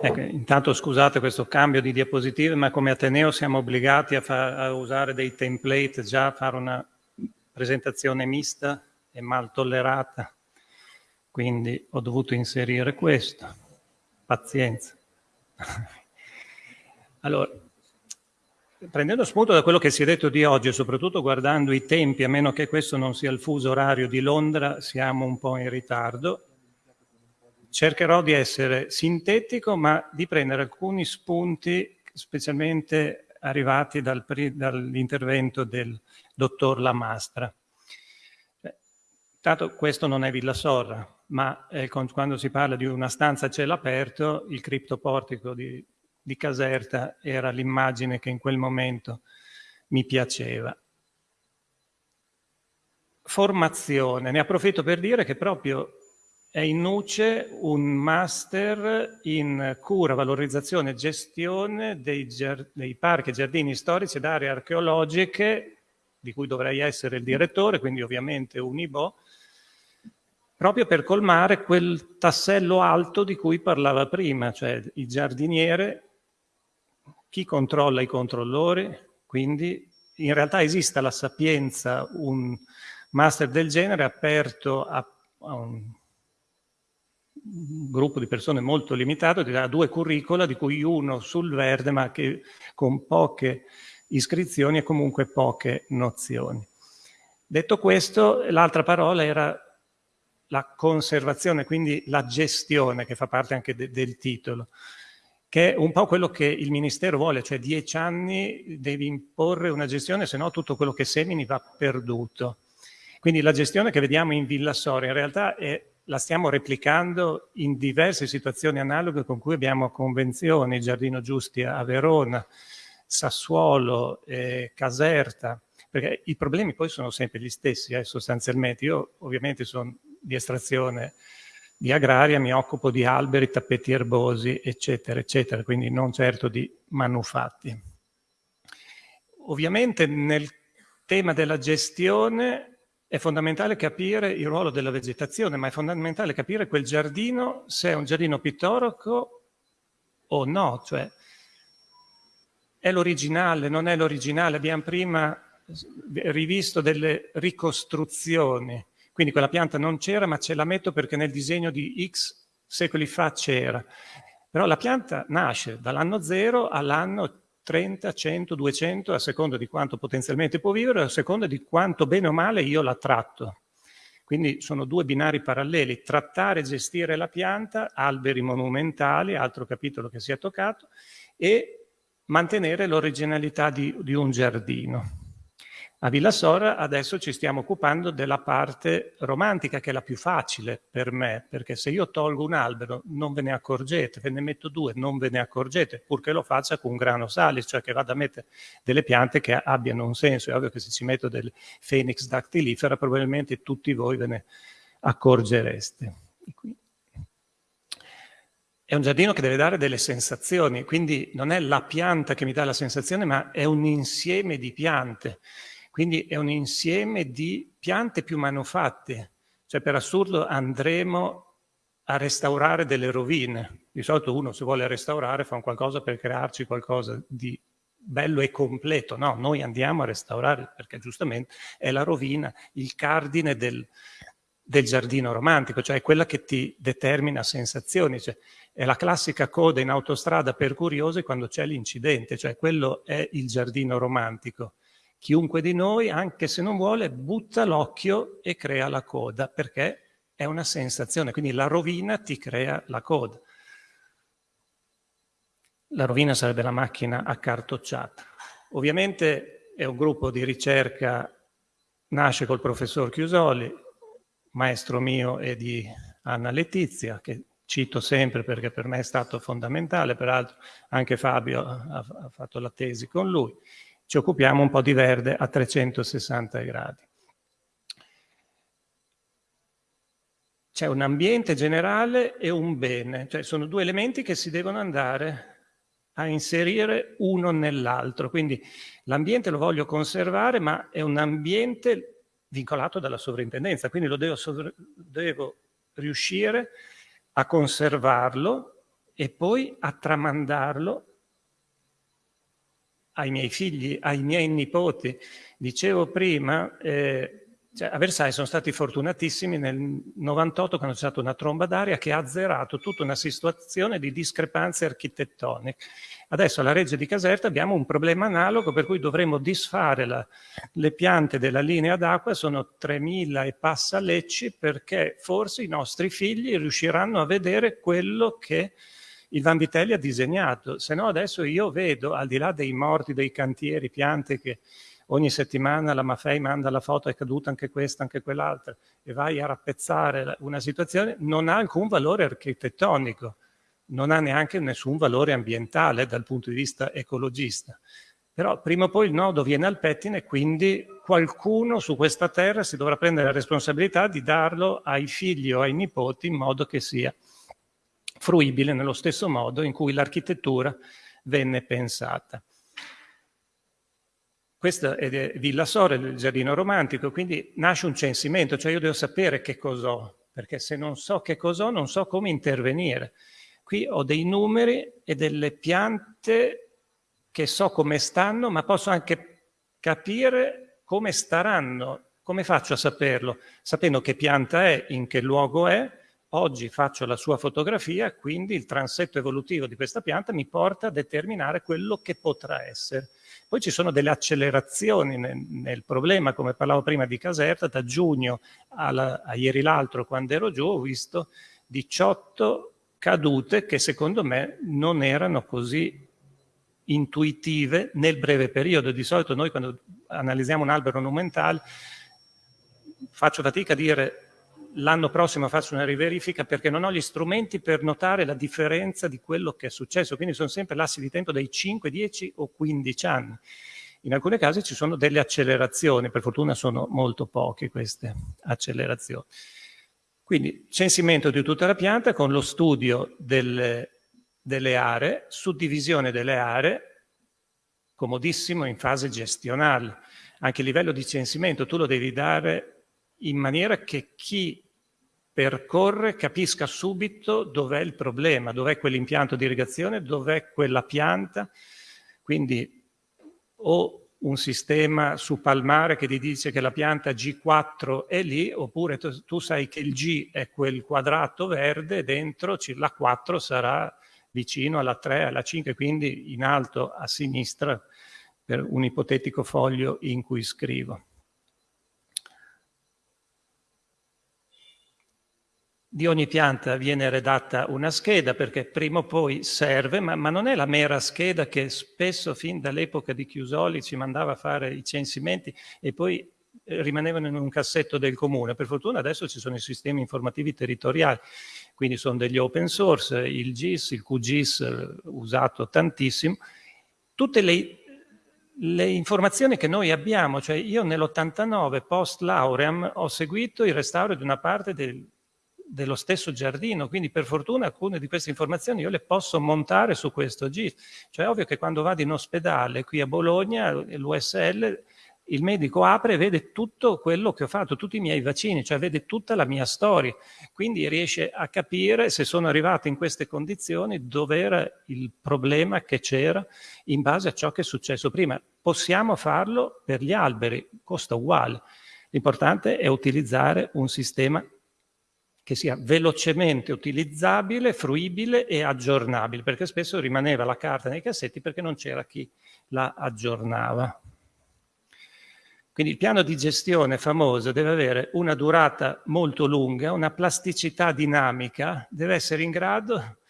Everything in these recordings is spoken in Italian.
Ecco, intanto scusate questo cambio di diapositive, ma come Ateneo siamo obbligati a, a, usare dei template, già a fare una presentazione mista e mal tollerata, quindi ho dovuto inserire questo. Pazienza. allora, prendendo spunto da quello che si è detto di oggi, soprattutto guardando i tempi, a meno che questo non sia il fuso orario di Londra, siamo un po' in ritardo, cercherò di essere sintetico, ma di prendere alcuni spunti specialmente arrivati dal, dall'intervento del dottor Lamastra. Tanto questo non è Villa Sorra, ma eh, quando si parla di una stanza a cielo aperto, il criptoportico di, di Caserta era l'immagine che in quel momento mi piaceva. Formazione, ne approfitto per dire che proprio è in Nuce un master in cura, valorizzazione e gestione dei, dei parchi e giardini storici ed aree archeologiche, di cui dovrei essere il direttore, quindi ovviamente un IBO, proprio per colmare quel tassello alto di cui parlava prima, cioè il giardiniere, chi controlla i controllori, quindi in realtà esista la sapienza, un master del genere aperto a, a un gruppo di persone molto limitato, ha due curricula, di cui uno sul verde, ma che con poche iscrizioni e comunque poche nozioni. Detto questo, l'altra parola era la conservazione, quindi la gestione, che fa parte anche de del titolo, che è un po' quello che il Ministero vuole, cioè dieci anni devi imporre una gestione, se no tutto quello che semini va perduto. Quindi la gestione che vediamo in Villa Soria in realtà è la stiamo replicando in diverse situazioni analoghe con cui abbiamo convenzioni, Giardino Giusti a Verona, Sassuolo, eh, Caserta, perché i problemi poi sono sempre gli stessi eh, sostanzialmente. Io ovviamente sono di estrazione di agraria, mi occupo di alberi, tappeti erbosi, eccetera, eccetera, quindi non certo di manufatti. Ovviamente nel tema della gestione è fondamentale capire il ruolo della vegetazione, ma è fondamentale capire quel giardino se è un giardino pittorico o no, cioè è l'originale, non è l'originale. Abbiamo prima rivisto delle ricostruzioni, quindi quella pianta non c'era, ma ce la metto perché nel disegno di X secoli fa c'era. Però la pianta nasce dall'anno zero all'anno 30, 100, 200, a seconda di quanto potenzialmente può vivere, a seconda di quanto bene o male io la tratto. Quindi sono due binari paralleli, trattare e gestire la pianta, alberi monumentali, altro capitolo che si è toccato, e mantenere l'originalità di, di un giardino. A Villa Sora adesso ci stiamo occupando della parte romantica, che è la più facile per me, perché se io tolgo un albero non ve ne accorgete, ve ne metto due, non ve ne accorgete, purché lo faccia con un grano salis, cioè che vada a mettere delle piante che abbiano un senso. È ovvio che se ci metto del Phoenix dactilifera probabilmente tutti voi ve ne accorgereste. È un giardino che deve dare delle sensazioni, quindi non è la pianta che mi dà la sensazione, ma è un insieme di piante. Quindi è un insieme di piante più manufatte, cioè per assurdo andremo a restaurare delle rovine. Di solito uno se vuole restaurare fa un qualcosa per crearci qualcosa di bello e completo. No, noi andiamo a restaurare perché giustamente è la rovina, il cardine del, del giardino romantico, cioè quella che ti determina sensazioni. Cioè, è la classica coda in autostrada per curiosi quando c'è l'incidente, cioè quello è il giardino romantico. Chiunque di noi, anche se non vuole, butta l'occhio e crea la coda, perché è una sensazione, quindi la rovina ti crea la coda. La rovina sarebbe la macchina accartocciata. Ovviamente è un gruppo di ricerca, nasce col professor Chiusoli, maestro mio e di Anna Letizia, che cito sempre perché per me è stato fondamentale, peraltro anche Fabio ha, ha fatto la tesi con lui ci occupiamo un po' di verde a 360 gradi. C'è un ambiente generale e un bene, cioè sono due elementi che si devono andare a inserire uno nell'altro. Quindi l'ambiente lo voglio conservare, ma è un ambiente vincolato dalla sovrintendenza, quindi lo devo, devo riuscire a conservarlo e poi a tramandarlo ai miei figli, ai miei nipoti. Dicevo prima, eh, cioè, a Versailles sono stati fortunatissimi nel 98 quando c'è stata una tromba d'aria che ha azzerato tutta una situazione di discrepanze architettoniche. Adesso alla Reggia di Caserta abbiamo un problema analogo per cui dovremmo disfare la, le piante della linea d'acqua, sono 3.000 e passa lecci perché forse i nostri figli riusciranno a vedere quello che il Vanvitelli ha disegnato, se no adesso io vedo, al di là dei morti, dei cantieri, piante che ogni settimana la Maffei manda la foto, è caduta anche questa, anche quell'altra, e vai a rappezzare una situazione, non ha alcun valore architettonico, non ha neanche nessun valore ambientale dal punto di vista ecologista. Però prima o poi il nodo viene al pettine, quindi qualcuno su questa terra si dovrà prendere la responsabilità di darlo ai figli o ai nipoti in modo che sia fruibile nello stesso modo in cui l'architettura venne pensata. Questa è Villa Sore, il giardino romantico, quindi nasce un censimento, cioè io devo sapere che cos'ho, perché se non so che cos'ho non so come intervenire. Qui ho dei numeri e delle piante che so come stanno, ma posso anche capire come staranno. Come faccio a saperlo? Sapendo che pianta è, in che luogo è, Oggi faccio la sua fotografia, quindi il transetto evolutivo di questa pianta mi porta a determinare quello che potrà essere. Poi ci sono delle accelerazioni nel, nel problema, come parlavo prima di Caserta, da giugno alla, a ieri l'altro quando ero giù ho visto 18 cadute che secondo me non erano così intuitive nel breve periodo. Di solito noi quando analizziamo un albero monumentale faccio fatica a dire l'anno prossimo faccio una riverifica perché non ho gli strumenti per notare la differenza di quello che è successo, quindi sono sempre lassi di tempo dei 5, 10 o 15 anni. In alcuni casi ci sono delle accelerazioni, per fortuna sono molto poche queste accelerazioni. Quindi censimento di tutta la pianta con lo studio delle, delle aree, suddivisione delle aree, comodissimo in fase gestionale. Anche a livello di censimento tu lo devi dare in maniera che chi percorre capisca subito dov'è il problema, dov'è quell'impianto di irrigazione, dov'è quella pianta, quindi o un sistema su Palmare che ti dice che la pianta G4 è lì, oppure tu, tu sai che il G è quel quadrato verde, dentro la 4 sarà vicino alla 3, alla 5, quindi in alto a sinistra per un ipotetico foglio in cui scrivo. Di ogni pianta viene redatta una scheda perché prima o poi serve, ma, ma non è la mera scheda che spesso fin dall'epoca di Chiusoli ci mandava a fare i censimenti e poi eh, rimanevano in un cassetto del comune. Per fortuna adesso ci sono i sistemi informativi territoriali, quindi sono degli open source, il GIS, il QGIS eh, usato tantissimo. Tutte le, le informazioni che noi abbiamo, cioè io nell'89 post lauream ho seguito il restauro di una parte del dello stesso giardino, quindi per fortuna alcune di queste informazioni io le posso montare su questo GIS. Cioè è ovvio che quando vado in ospedale qui a Bologna, l'USL, il medico apre e vede tutto quello che ho fatto, tutti i miei vaccini, cioè vede tutta la mia storia, quindi riesce a capire se sono arrivato in queste condizioni dove era il problema che c'era in base a ciò che è successo prima. Possiamo farlo per gli alberi, costa uguale. L'importante è utilizzare un sistema che sia velocemente utilizzabile, fruibile e aggiornabile, perché spesso rimaneva la carta nei cassetti perché non c'era chi la aggiornava. Quindi il piano di gestione famoso deve avere una durata molto lunga, una plasticità dinamica, deve essere in grado,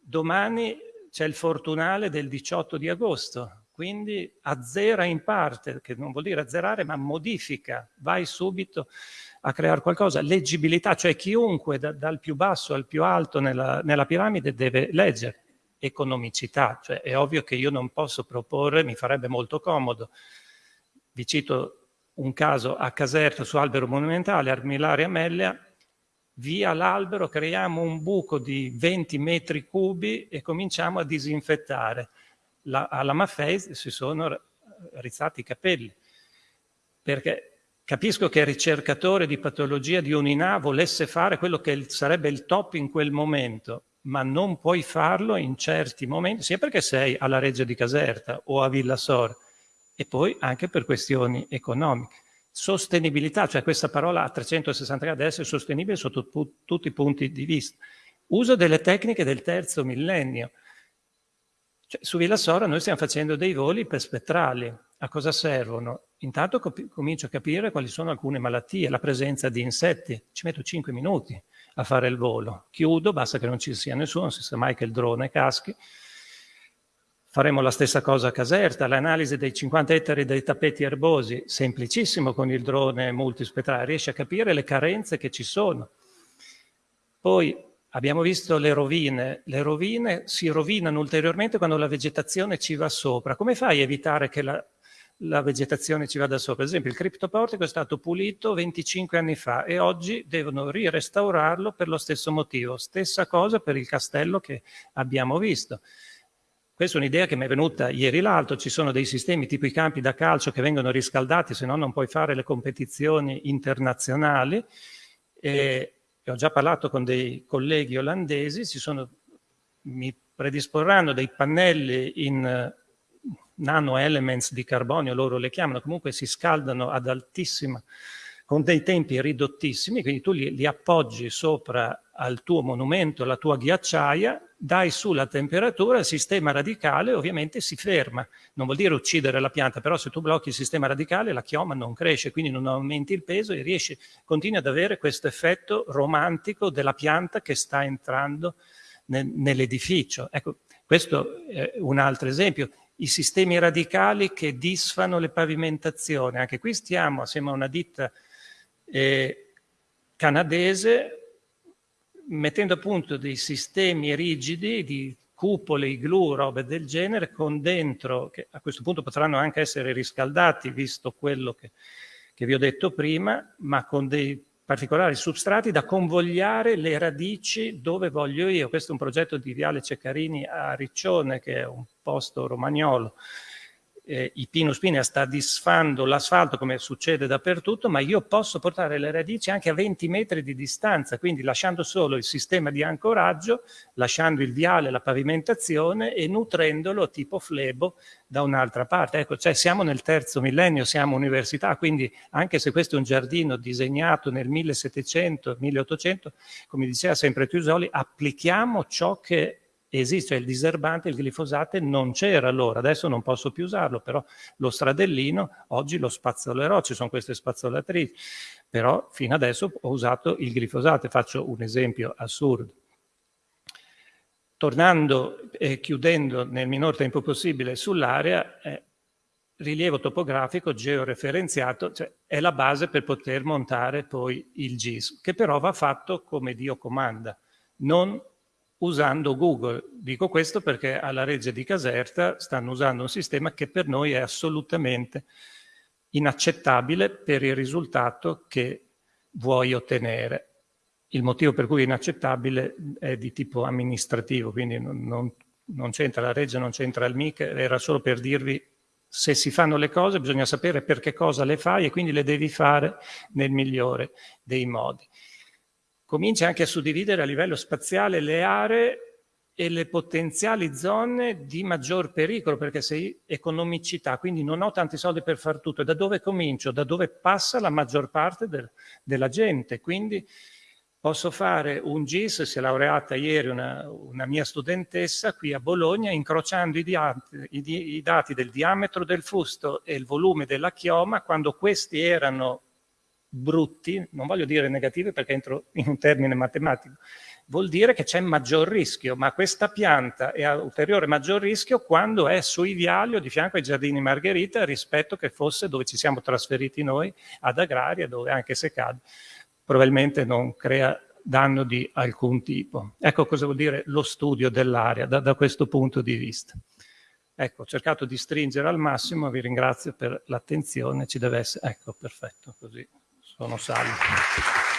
domani c'è il fortunale del 18 di agosto, quindi azzera in parte, che non vuol dire azzerare, ma modifica, vai subito a creare qualcosa. Leggibilità, cioè chiunque da, dal più basso al più alto nella, nella piramide deve leggere. Economicità, cioè è ovvio che io non posso proporre, mi farebbe molto comodo. Vi cito un caso a Caserta su albero monumentale, Armillaria Amelia, via l'albero creiamo un buco di 20 metri cubi e cominciamo a disinfettare. La, alla Maffei si sono rizzati i capelli, perché Capisco che il ricercatore di patologia di un'INA volesse fare quello che sarebbe il top in quel momento, ma non puoi farlo in certi momenti, sia perché sei alla Reggia di Caserta o a Villasor, e poi anche per questioni economiche. Sostenibilità, cioè questa parola a 360 gradi deve essere sostenibile sotto tutti i punti di vista. Uso delle tecniche del terzo millennio. Cioè, su Villasora noi stiamo facendo dei voli per spettrali. A cosa servono? Intanto comincio a capire quali sono alcune malattie, la presenza di insetti. Ci metto 5 minuti a fare il volo. Chiudo, basta che non ci sia nessuno, non si sa mai che il drone caschi. Faremo la stessa cosa a Caserta, l'analisi dei 50 ettari dei tappeti erbosi, semplicissimo con il drone multispettrale, riesce a capire le carenze che ci sono. Poi abbiamo visto le rovine, le rovine si rovinano ulteriormente quando la vegetazione ci va sopra. Come fai a evitare che la, la vegetazione ci vada sopra? Ad esempio il criptoportico è stato pulito 25 anni fa e oggi devono rirestaurarlo per lo stesso motivo. Stessa cosa per il castello che abbiamo visto. Questa è un'idea che mi è venuta ieri l'altro, ci sono dei sistemi tipo i campi da calcio che vengono riscaldati, se no non puoi fare le competizioni internazionali. E ho già parlato con dei colleghi olandesi, sono, mi predisporranno dei pannelli in nano elements di carbonio, loro le chiamano, comunque si scaldano ad altissima con dei tempi ridottissimi, quindi tu li, li, appoggi sopra al tuo monumento, alla tua ghiacciaia, dai su la temperatura, il sistema radicale ovviamente si ferma. Non vuol dire uccidere la pianta, però se tu blocchi il sistema radicale la chioma non cresce, quindi non aumenti il peso e riesci, continui ad avere questo effetto romantico della pianta che sta entrando nel, nell'edificio. Ecco, questo è un altro esempio i sistemi radicali che disfano le pavimentazioni. Anche qui stiamo, assieme a una ditta eh, canadese mettendo a punto dei sistemi rigidi di cupole, iglu, robe del genere, con dentro, che a questo punto potranno anche essere riscaldati, visto quello che, che vi ho detto prima, ma con dei particolari substrati da convogliare le radici dove voglio io. Questo è un progetto di Viale Ceccarini a Riccione, che è un posto romagnolo, eh, i Pinus Pinea sta disfando l'asfalto come succede dappertutto, ma io posso portare le radici anche a 20 metri di distanza, quindi lasciando solo il sistema di ancoraggio, lasciando il viale, la pavimentazione e nutrendolo tipo flebo da un'altra parte. Ecco, cioè siamo nel terzo millennio, siamo università, quindi anche se questo è un giardino disegnato nel 1700-1800, come diceva sempre Tusoli, applichiamo ciò che esiste il diserbante, il glifosate non c'era allora, adesso non posso più usarlo, però lo stradellino oggi lo spazzolerò, ci sono queste spazzolatrici, però fino adesso ho usato il glifosate, faccio un esempio assurdo. Tornando e chiudendo nel minor tempo possibile sull'area, eh, rilievo topografico georeferenziato, cioè è la base per poter montare poi il GIS, che però va fatto come Dio comanda, non usando Google. Dico questo perché alla Reggia di Caserta stanno usando un sistema che per noi è assolutamente inaccettabile per il risultato che vuoi ottenere. Il motivo per cui è inaccettabile è di tipo amministrativo, quindi non, non, non c'entra la Reggia, non c'entra il MIC, era solo per dirvi se si fanno le cose bisogna sapere per che cosa le fai e quindi le devi fare nel migliore dei modi comincia anche a suddividere a livello spaziale le aree e le potenziali zone di maggior pericolo, perché sei economicità, quindi non ho tanti soldi per far tutto. Da dove comincio? Da dove passa la maggior parte del, della gente. Quindi posso fare un GIS, si è laureata ieri una, una mia studentessa qui a Bologna, incrociando i, diati, i, i dati del diametro del fusto e il volume della chioma, quando questi erano brutti, non voglio dire negativi perché entro in un termine matematico, vuol dire che c'è maggior rischio, ma questa pianta è a ulteriore maggior rischio quando è sui viali o di fianco ai giardini Margherita rispetto che fosse dove ci siamo trasferiti noi, ad Agraria, dove anche se cade probabilmente non crea danno di alcun tipo. Ecco cosa vuol dire lo studio dell'area da, da questo punto di vista. Ecco, ho cercato di stringere al massimo, vi ringrazio per l'attenzione, ci deve essere, ecco, perfetto, così sono salvo.